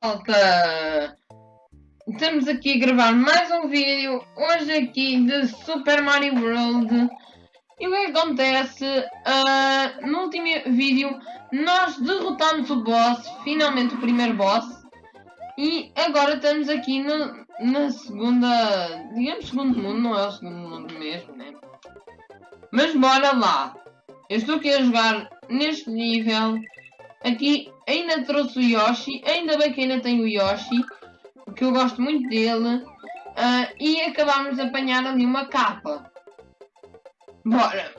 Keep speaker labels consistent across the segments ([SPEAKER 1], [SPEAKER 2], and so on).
[SPEAKER 1] Malta! Estamos aqui a gravar mais um vídeo, hoje aqui de Super Mario World. E o que acontece? Uh, no último vídeo nós derrotamos o boss, finalmente o primeiro boss. E agora estamos aqui no, na segunda, digamos segundo mundo, não é o segundo mundo mesmo, né? Mas bora lá! Eu estou aqui a jogar neste nível Aqui ainda trouxe o Yoshi, ainda bem que ainda tem o Yoshi, porque eu gosto muito dele. Uh, e acabámos de apanhar ali uma capa. Bora!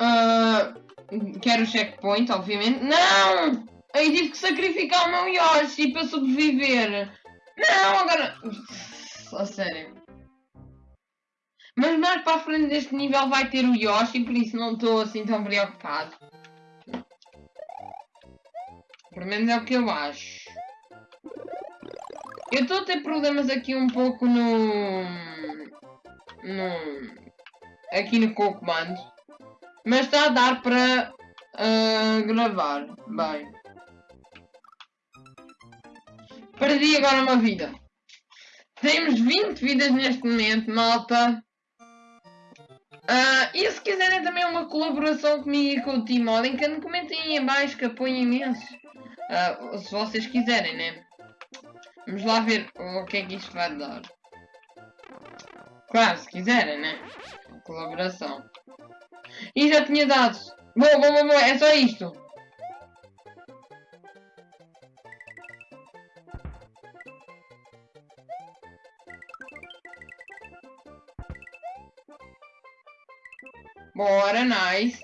[SPEAKER 1] Uh, quero o checkpoint, obviamente. Não! Aí tive que sacrificar o meu Yoshi para sobreviver. Não, agora... A sério. Mas mais para a frente deste nível vai ter o Yoshi, por isso não estou assim tão preocupado. Pelo menos é o que eu acho. Eu estou a ter problemas aqui um pouco no... no... aqui no comando. Mas está a dar para uh, gravar. Bem. Perdi agora uma vida. Temos 20 vidas neste momento, malta. Uh, e se quiserem também uma colaboração comigo e com o Team Olinkan, comentem aí baixo que apoio imenso. Uh, se vocês quiserem, né? Vamos lá ver o que é que isto vai dar. Claro, se quiserem, né? Colaboração. E já tinha dado. Boa, boa, boa, boa. É só isto. Bora, nice.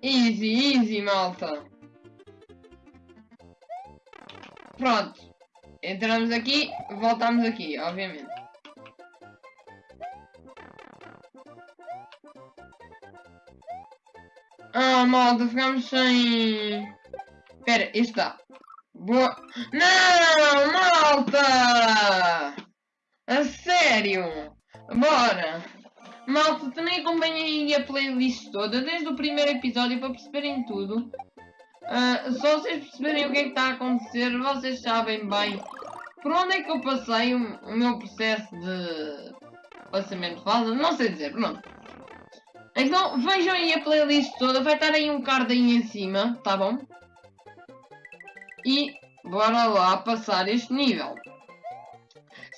[SPEAKER 1] Easy, easy, malta. Pronto. Entramos aqui, voltamos aqui, obviamente. Ah, malta, ficamos sem... Espera, este dá. Boa... Não, malta! A sério? Bora! Malta, também acompanhem a playlist toda, desde o primeiro episódio, para perceberem tudo. Uh, só vocês perceberem o que é que está a acontecer, vocês sabem bem por onde é que eu passei o, o meu processo de passamento de fase, não sei dizer, pronto. Então vejam aí a playlist toda, vai estar aí um card aí em cima, tá bom? E bora lá passar este nível.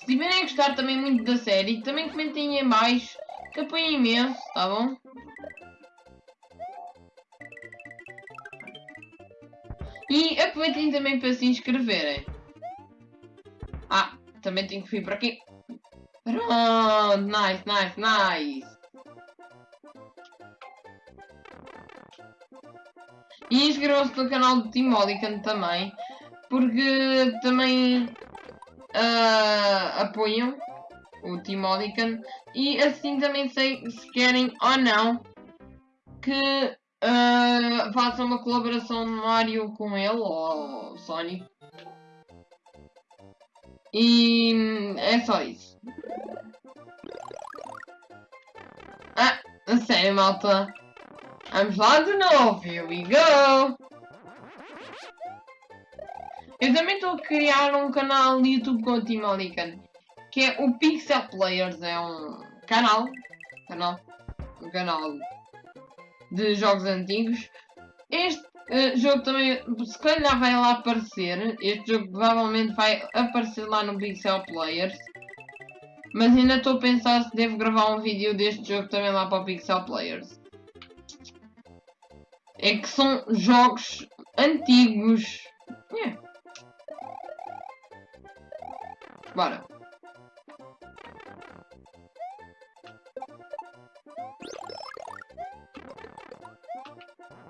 [SPEAKER 1] Se tiverem a gostar também muito da série, também comentem em baixo, que apoiem imenso, tá bom? E aproveitem também para se inscreverem. Ah, também tenho que vir para aqui. Pronto, nice, nice, nice. E inscrevam-se no canal do Team Olican também, porque também uh, apoiam o Team Olican e assim também sei se querem ou não que uh, façam uma colaboração de Mario com ele ou Sonic. E é só isso. Ah, sério, malta. Vamos lá de novo. Here we go. Eu também estou a criar um canal no YouTube com o Team Olican, que é o Pixel Players, é um canal, canal, um canal de jogos antigos. Este uh, jogo também, se calhar vai lá aparecer, este jogo provavelmente vai aparecer lá no Pixel Players. Mas ainda estou a pensar se devo gravar um vídeo deste jogo também lá para o Pixel Players. É que são jogos antigos. Yeah. Bora.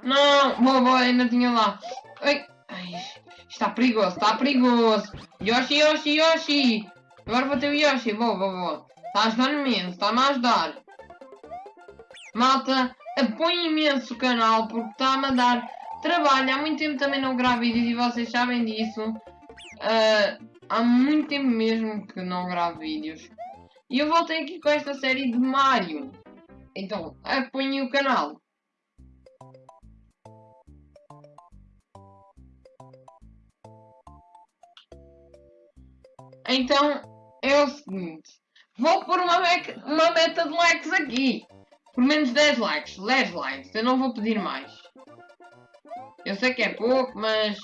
[SPEAKER 1] Não, boa, ainda tinha lá. Ai, ai, está perigoso, está perigoso. Yoshi, Yoshi, Yoshi. Agora vou ter o Yoshi, boa, boa, boa. Está a ajudar imenso, está-me a ajudar. Malta, apoie imenso o canal porque está-me a dar trabalho. Há muito tempo também não gravo vídeos e vocês sabem disso. Uh, Há muito tempo mesmo que não gravo vídeos. E eu voltei aqui com esta série de Mario. Então, apanhe o canal. Então, é o seguinte. Vou pôr uma, uma meta de likes aqui. Por menos 10 likes. 10 likes. Eu não vou pedir mais. Eu sei que é pouco, mas...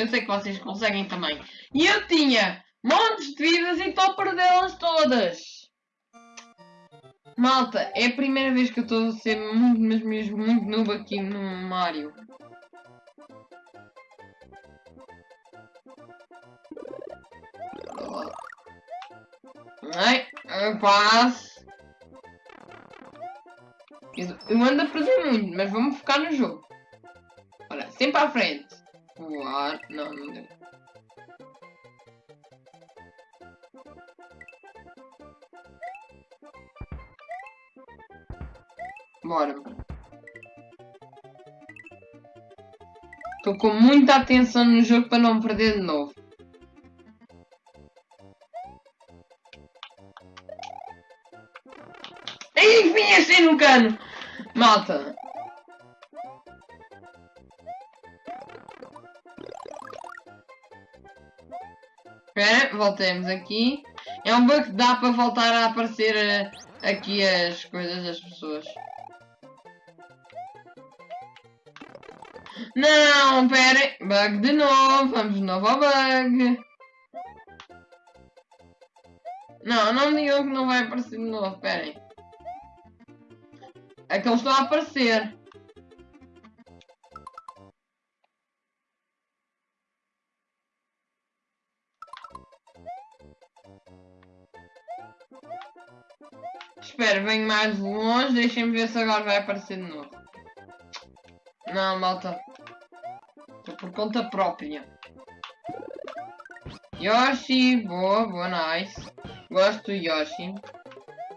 [SPEAKER 1] Eu sei que vocês conseguem também. E eu tinha montes de vidas e estou a perdê-las todas. Malta, é a primeira vez que eu estou a ser muito, mas mesmo muito noob aqui no Mario. Ai, eu passo. Eu ando a perder muito, mas vamos focar no jogo. Olha, sempre à frente. Voar. Não, não deu. Bora. Estou com muita atenção no jogo para não perder de novo. Enfim, assim no cano! Malta! Espera, voltemos aqui. É um bug que dá para voltar a aparecer uh, aqui as coisas das pessoas. Não, pera. Bug de novo. Vamos de novo ao bug. Não, não me digam que não vai aparecer de novo. Esperem. É que eles estão a aparecer. Espera, venho mais longe. Deixem-me ver se agora vai aparecer de novo. Não, malta. Estou por conta própria. Yoshi, boa, boa, nice. Gosto do Yoshi.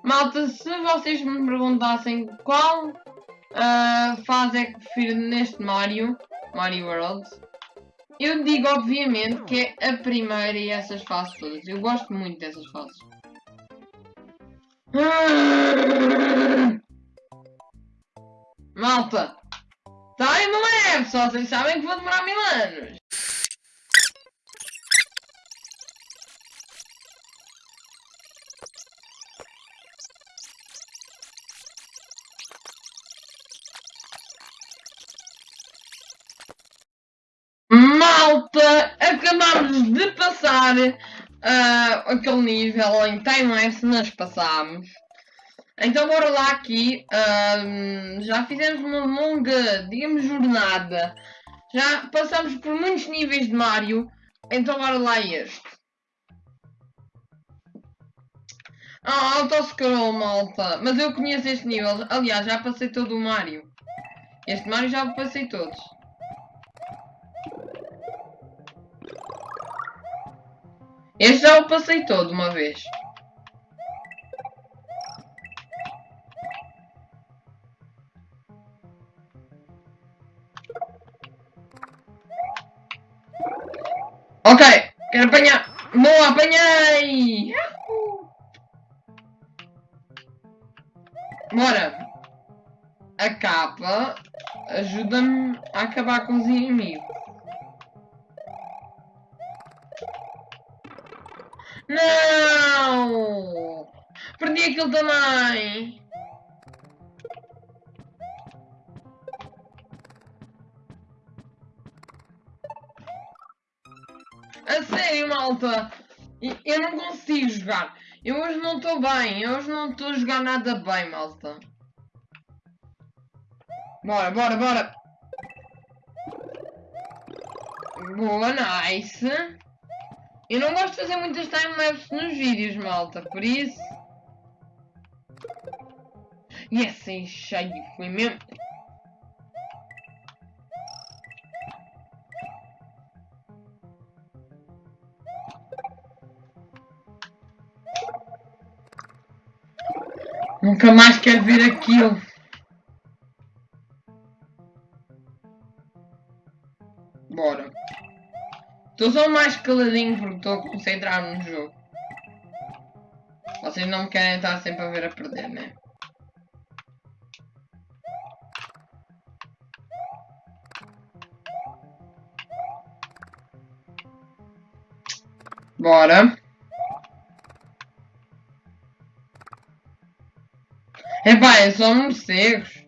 [SPEAKER 1] Malta, se vocês me perguntassem qual uh, fase é que prefiro neste Mario, Mario World, eu digo obviamente que é a primeira e essas fases todas. Eu gosto muito dessas fases. Malta, Time leve, só vocês sabem que vou demorar mil anos. Malta, acabamos de passar uh, aquele nível em time-lapse, nós passámos. Então bora lá aqui, já fizemos uma longa, digamos, jornada. Já passamos por muitos níveis de Mario, então bora lá este. Ah, autoscroll, malta. Mas eu conheço este nível. Aliás, já passei todo o Mario. Este Mario já passei todos. Este já o passei todo uma vez. Ok, quero apanhar. Boa, apanhei! Bora. A capa ajuda-me a acabar com os inimigos. Não! Perdi aquilo também! A sério, malta. Eu não consigo jogar. Eu hoje não estou bem. Eu hoje não estou a jogar nada bem, malta. Bora, bora, bora. Boa, nice. Eu não gosto de fazer muitas timelapses nos vídeos, malta. Por isso... E assim, cheio. Foi mesmo... Nunca mais quero ver aquilo. Bora. Estou só mais caladinho porque estou a concentrar no jogo. Vocês não me querem estar sempre a ver a perder, né? Bora. Epá, é só morcegos.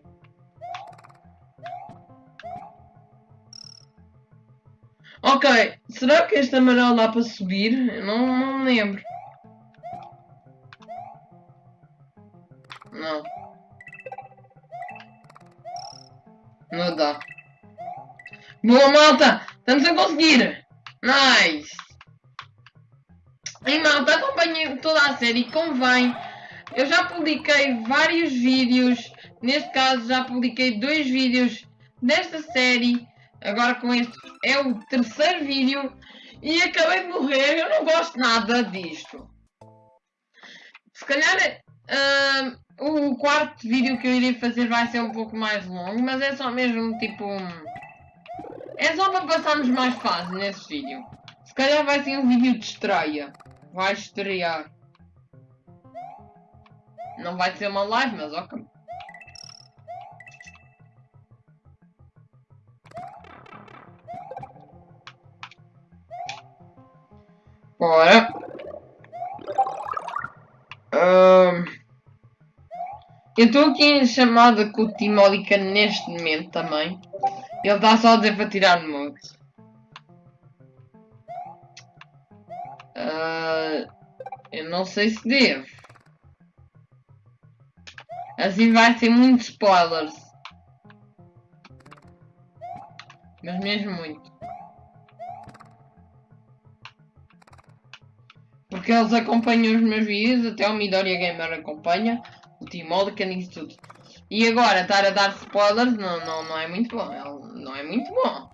[SPEAKER 1] Ok, será que este amarelo dá para subir? Eu não, não me lembro. Não. Não dá. Boa, malta! Estamos a conseguir! Nice! E malta, acompanhem toda a série, convém. Eu já publiquei vários vídeos. Neste caso, já publiquei dois vídeos desta série. Agora com este é o terceiro vídeo. E acabei de morrer. Eu não gosto nada disto. Se calhar... Uh, o quarto vídeo que eu irei fazer vai ser um pouco mais longo, mas é só mesmo tipo... É só para passarmos mais fase nesse vídeo. Se calhar vai ser um vídeo de estreia. Vai estrear. Não vai ser uma live, mas ok. Bora. Um... Eu estou aqui em chamada com o Timólica neste momento também. Ele está só a dizer para tirar no modo. Uh, eu não sei se devo. Assim vai ser muitos spoilers. Mas mesmo muito. Porque eles acompanham os meus vídeos, até o Midoriya Gamer acompanha o Timólica nisso tudo. E agora, estar a dar spoilers não, não, não é muito bom. Não é muito bom.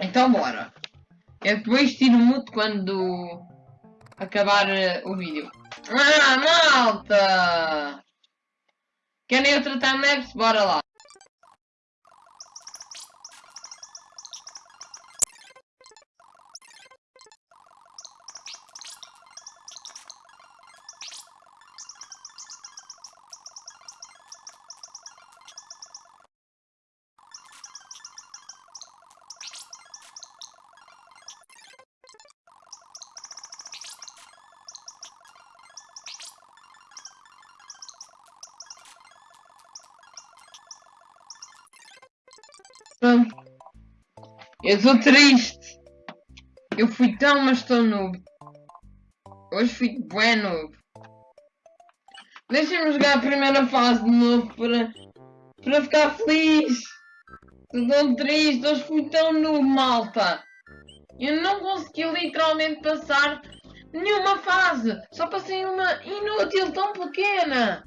[SPEAKER 1] Então bora. Eu depois tiro muito quando acabar uh, o vídeo. Ah, malta! Querem eu tratar maps? Bora lá. Eu estou triste. Eu fui tão, mas estou noob. Hoje fui bem noob. Deixem-me jogar a primeira fase de novo para, para ficar feliz. Estou tão triste. Hoje fui tão noob, malta. Eu não consegui literalmente passar nenhuma fase. Só passei uma inútil tão pequena.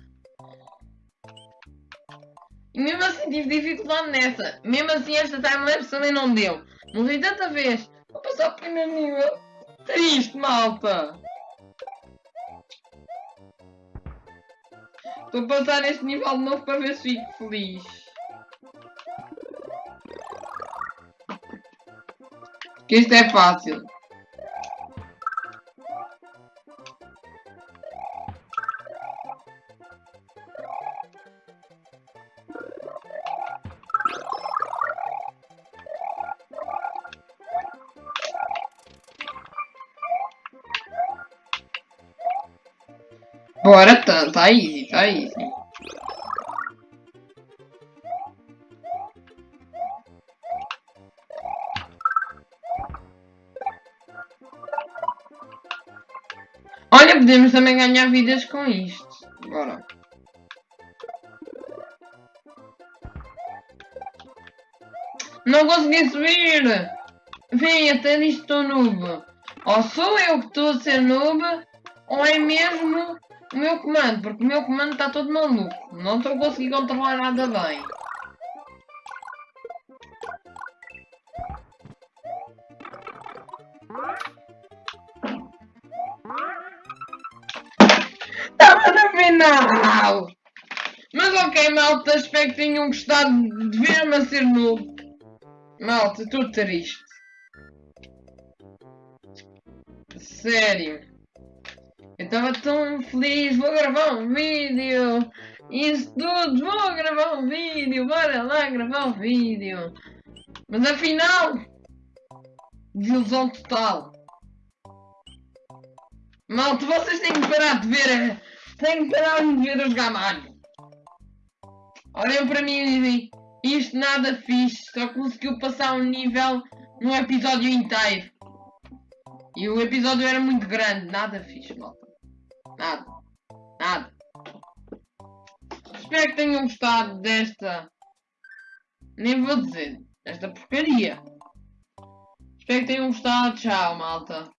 [SPEAKER 1] Mesmo assim tive dificuldade nessa. Mesmo assim esta timelapse também não deu. Morri tanta vez. Vou passar o primeiro nível. Triste, malta. A passar este nível de novo para ver se fico feliz. Que isto é fácil. Bora, tá, tá easy, tá. Olha, podemos também ganhar vidas com isto. Bora. Não consegui subir! Vem, até nisto estou noob. Ou sou eu que estou a ser noob, ou é mesmo o meu comando, porque o meu comando está todo maluco. Não estou a conseguir controlar nada bem. Estava no final! Mas ok, malta, espero que tenham gostado de ver-me a ser novo. Malta, estou triste. Sério. Eu estava tão feliz, vou gravar um vídeo. Isso tudo, vou gravar um vídeo, bora lá gravar um vídeo. Mas afinal, desilusão total. Malta, vocês têm que parar de ver. Têm que parar de ver os gamalhos. Olhem para mim e dizem, isto nada fixe, só conseguiu passar um nível no episódio inteiro. E o episódio era muito grande, nada fixe. Nada. Nada. Espero que tenham gostado desta. Nem vou dizer. Esta porcaria. Espero que tenham gostado. Tchau, malta.